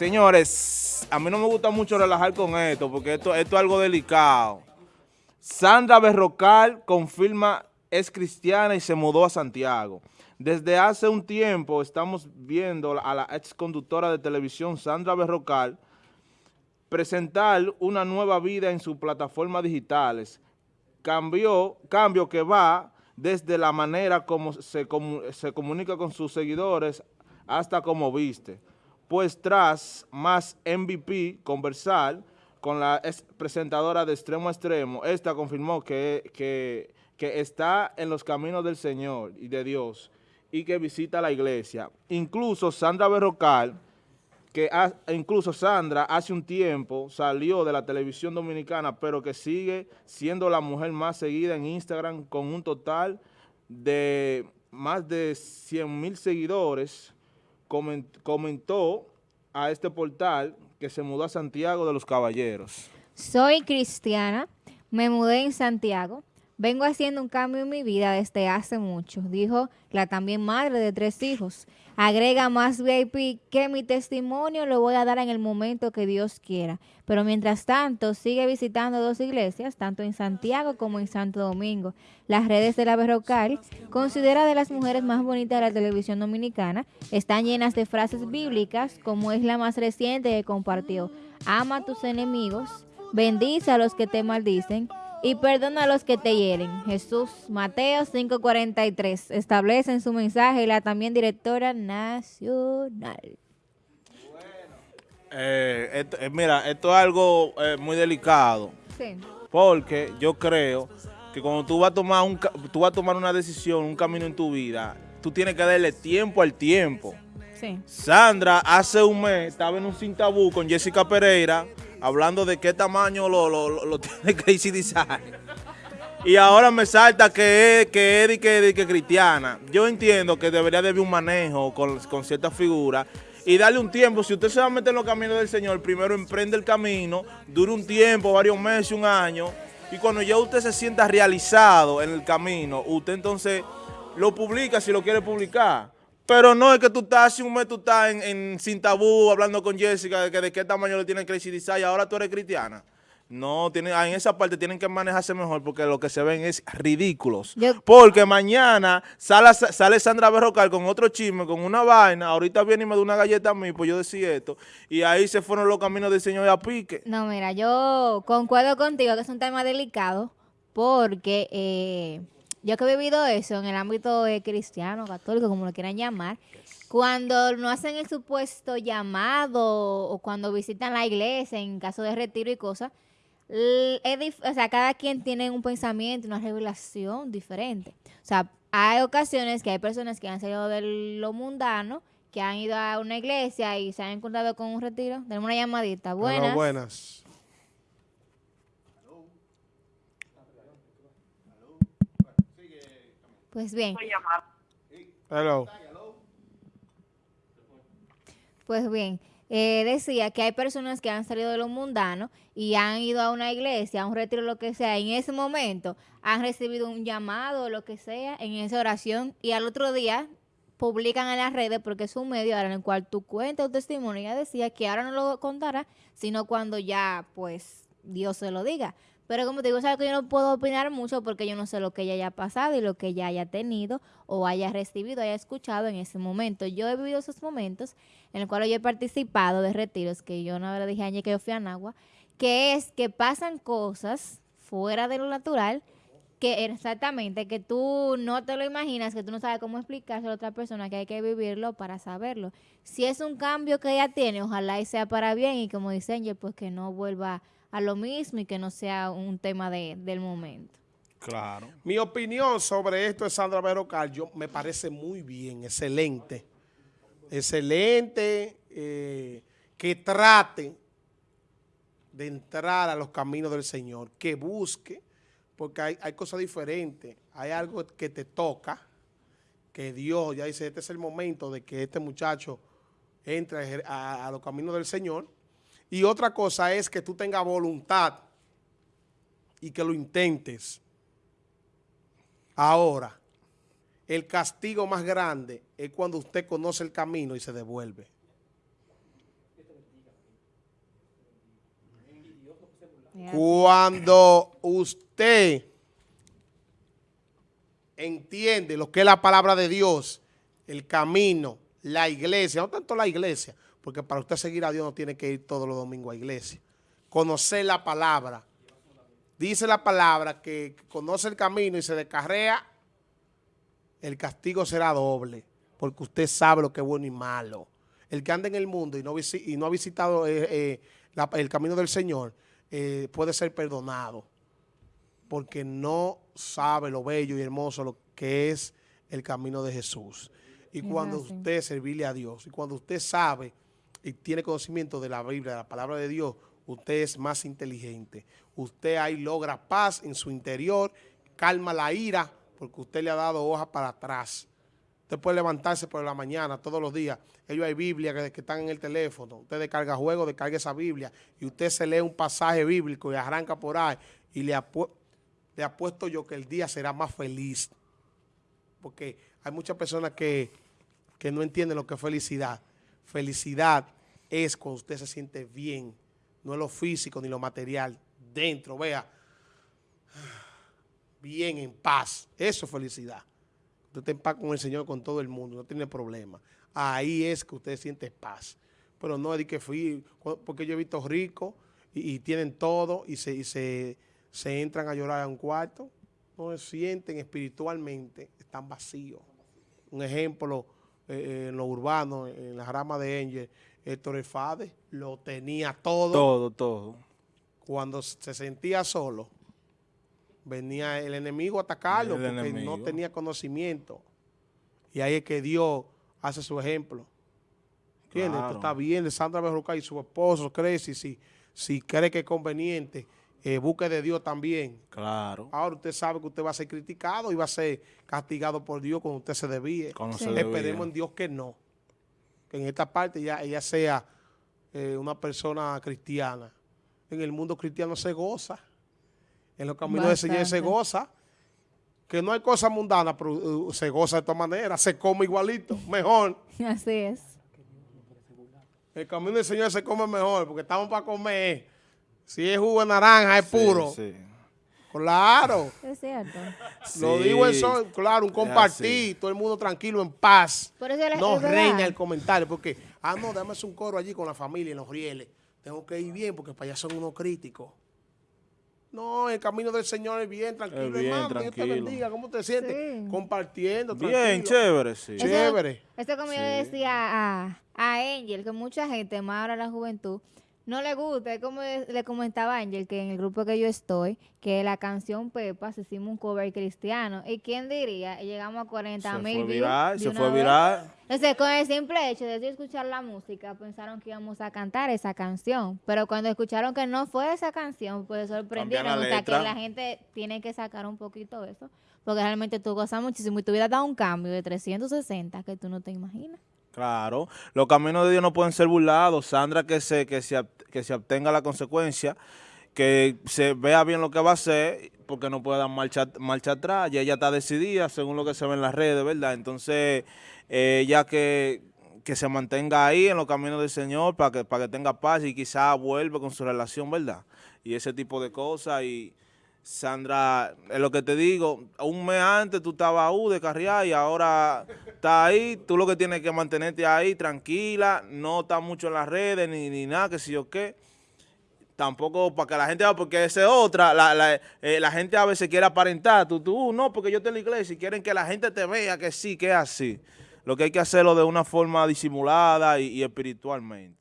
señores, a mí no me gusta mucho relajar con esto, porque esto, esto es algo delicado. Sandra Berrocal confirma es cristiana y se mudó a Santiago. Desde hace un tiempo estamos viendo a la ex conductora de televisión Sandra Berrocal presentar una nueva vida en sus plataformas digitales. Cambió, cambio que va desde la manera como se, se comunica con sus seguidores hasta como viste. Pues tras más MVP conversar con la ex presentadora de Extremo a Extremo, esta confirmó que, que, que está en los caminos del Señor y de Dios y que visita la iglesia. Incluso Sandra Berrocal, que incluso Sandra hace un tiempo salió de la televisión dominicana, pero que sigue siendo la mujer más seguida en Instagram con un total de más de 100 mil seguidores, comentó a este portal que se mudó a Santiago de los Caballeros. Soy cristiana, me mudé en Santiago, Vengo haciendo un cambio en mi vida desde hace mucho, dijo la también madre de tres hijos. Agrega más VIP que mi testimonio lo voy a dar en el momento que Dios quiera. Pero mientras tanto, sigue visitando dos iglesias, tanto en Santiago como en Santo Domingo. Las redes de la Berrocal, considera de las mujeres más bonitas de la televisión dominicana, están llenas de frases bíblicas, como es la más reciente que compartió. Ama a tus enemigos, bendice a los que te maldicen y perdona a los que te hieren. Jesús, Mateo 5:43, establece en su mensaje la también directora nacional. Eh, eh, mira, esto es algo eh, muy delicado. Sí. Porque yo creo que cuando tú vas a tomar un tú vas a tomar una decisión, un camino en tu vida, tú tienes que darle tiempo al tiempo. Sí. Sandra hace un mes estaba en un sin tabú con Jessica Pereira hablando de qué tamaño lo, tiene Crazy Design. Y ahora me salta que es que es que, que, cristiana. Yo entiendo que debería de haber un manejo con, con ciertas figuras y darle un tiempo. Si usted se va a meter en los caminos del Señor, primero emprende el camino, dure un tiempo, varios meses, un año, y cuando ya usted se sienta realizado en el camino, usted entonces lo publica si lo quiere publicar. Pero no es que tú estás, hace un mes tú estás en, Sin Tabú hablando con Jessica de que de qué tamaño le tiene Crazy Design y ahora tú eres cristiana. No, tiene, en esa parte tienen que manejarse mejor porque lo que se ven es ridículos. porque mañana sale, sale Sandra Berrocal con otro chisme, con una vaina, ahorita viene y me da una galleta a mí, pues yo decía esto, y ahí se fueron los caminos del Señor a pique. No, mira, yo concuerdo contigo que es un tema delicado porque... Eh, yo que he vivido eso en el ámbito cristiano, católico, como lo quieran llamar, cuando no hacen el supuesto llamado o cuando visitan la iglesia en caso de retiro y cosas, o sea, cada quien tiene un pensamiento, una revelación diferente. O sea, hay ocasiones que hay personas que han salido de lo mundano, que han ido a una iglesia y se han encontrado con un retiro. Tenemos una llamadita. Buenas. buenas. Pues bien. Hello. Pues bien, eh, decía que hay personas que han salido de lo mundano y han ido a una iglesia, a un retiro, lo que sea, en ese momento han recibido un llamado o lo que sea en esa oración y al otro día publican en las redes porque es un medio en el cual tú cuentas tu testimonio. Ella decía que ahora no lo contará, sino cuando ya, pues, Dios se lo diga. Pero como te digo, sabes que yo no puedo opinar mucho porque yo no sé lo que ella haya pasado y lo que ella haya tenido o haya recibido, haya escuchado en ese momento. Yo he vivido esos momentos en los cuales yo he participado de retiros, que yo no le dije ayer que yo fui a Nagua, que es que pasan cosas fuera de lo natural que exactamente, que tú no te lo imaginas, que tú no sabes cómo explicárselo a otra persona, que hay que vivirlo para saberlo. Si es un cambio que ella tiene, ojalá y sea para bien y como dice Angel, pues que no vuelva a lo mismo y que no sea un tema de, del momento. Claro. Mi opinión sobre esto de Sandra Berrocal, yo me parece muy bien, excelente. Excelente eh, que trate de entrar a los caminos del Señor, que busque, porque hay, hay cosas diferentes. Hay algo que te toca, que Dios ya dice, este es el momento de que este muchacho entre a los caminos del Señor, y otra cosa es que tú tengas voluntad y que lo intentes. Ahora, el castigo más grande es cuando usted conoce el camino y se devuelve. Cuando usted entiende lo que es la palabra de Dios, el camino, la iglesia, no tanto la iglesia, porque para usted seguir a Dios no tiene que ir todos los domingos a iglesia. Conocer la palabra. Dice la palabra que conoce el camino y se descarrea, el castigo será doble, porque usted sabe lo que es bueno y malo. El que anda en el mundo y no, visi- y no ha visitado eh, eh, la- el camino del Señor, eh, puede ser perdonado porque no sabe lo bello y hermoso lo que es el camino de Jesús. Y cuando usted servirle a Dios, y cuando usted sabe y tiene conocimiento de la Biblia, de la palabra de Dios, usted es más inteligente. Usted ahí logra paz en su interior, calma la ira, porque usted le ha dado hoja para atrás. Usted puede levantarse por la mañana, todos los días. Ellos hay Biblia que, están en el teléfono. Usted descarga juego, descarga esa Biblia y usted se lee un pasaje bíblico y arranca por ahí y le, le apuesto yo que el día será más feliz. Porque hay muchas personas que, que no entienden lo que es felicidad. Felicidad es cuando usted se siente bien, no es lo físico ni lo material. Dentro, vea, bien, en paz. Eso es felicidad. Usted está en paz con el Señor, con todo el mundo, no tiene problema. Ahí es que usted siente paz. Pero no es de que fui, porque yo he visto ricos y, y tienen todo y, se, y se, se entran a llorar a un cuarto. No se sienten espiritualmente, están vacíos. Un ejemplo, eh, eh, en lo urbano, en la rama de Angel, Héctor Efade lo tenía todo Todo, todo. cuando se sentía solo, venía el enemigo a atacarlo El porque no tenía conocimiento. Y ahí es que Dios hace su ejemplo. ¿Entiendes? Claro. Esto está bien Sandra Berruca y su esposo, Cresci, si, si cree que es conveniente, eh, busque de Dios también. Claro. Ahora usted sabe que usted va a ser criticado y va a ser castigado por Dios cuando usted se desvíe. Cuando Sí. se debía. Esperemos en Dios que no. Que en esta parte ya ella sea eh, una persona cristiana. En el mundo cristiano se goza. En los caminos del Señor se goza. Que no hay cosa mundana, pero uh, se goza de todas maneras. Se come igualito, mejor. Así es. El camino del Señor se come mejor porque estamos para comer. Si es jugo de naranja, es Sí, puro. sí. Claro. Es cierto. Lo Sí. digo en son, claro, un compartir, todo el mundo tranquilo, en paz. Por eso es- no es reina el comentario, porque, ah, no, dame un coro allí con la familia en los rieles. Tengo que ir bien porque para allá son unos críticos. No, el camino del Señor es bien, tranquilo, Es bien, hermano. Dios te tranquilo. bendiga. ¿Cómo te sientes? Sí. Compartiendo, Bien, tranquilo. chévere, sí. Eso- Chévere. Esto como yo le decía a, a Angel, que mucha gente, más ahora la juventud, no le gusta. Es como le comentaba a Angel, que en el grupo que yo estoy, que la canción Pepa, se hicimos un cover cristiano. ¿Y quién diría? Llegamos a 40 Se mil fue views viral, se fue viral. Entonces, con el simple hecho de escuchar la música, pensaron que íbamos a cantar esa canción. Pero cuando escucharon que no fue esa canción, pues sorprendieron. O sea, que la gente tiene que sacar un poquito eso. Porque realmente tú gozas muchísimo y tu vida da un cambio de 360 que tú no te imaginas. Claro, los caminos de Dios no pueden ser burlados. Sandra que se, que se, que se obtenga la consecuencia, que se vea bien lo que va a hacer, porque no puede dar marcha, marcha atrás. Ya ella está decidida, según lo que se ve en las redes, ¿verdad? Entonces, eh, ya que, que se mantenga ahí en los caminos del Señor para que, para que tenga paz y quizá vuelva con su relación, ¿verdad? Y ese tipo de cosas. Y Sandra, es lo que te digo, un mes antes tú estabas uh, de carrear y ahora estás ahí, tú lo que tienes que mantenerte ahí tranquila, no estás mucho en las redes ni, ni nada, que si yo qué. Tampoco para que la gente vea, porque esa es otra, la, la, eh, la gente a veces quiere aparentar, tú, tú, uh, no, porque yo estoy en la iglesia y quieren que la gente te vea que sí, que es así. Lo que hay que hacerlo de una forma disimulada y espiritualmente.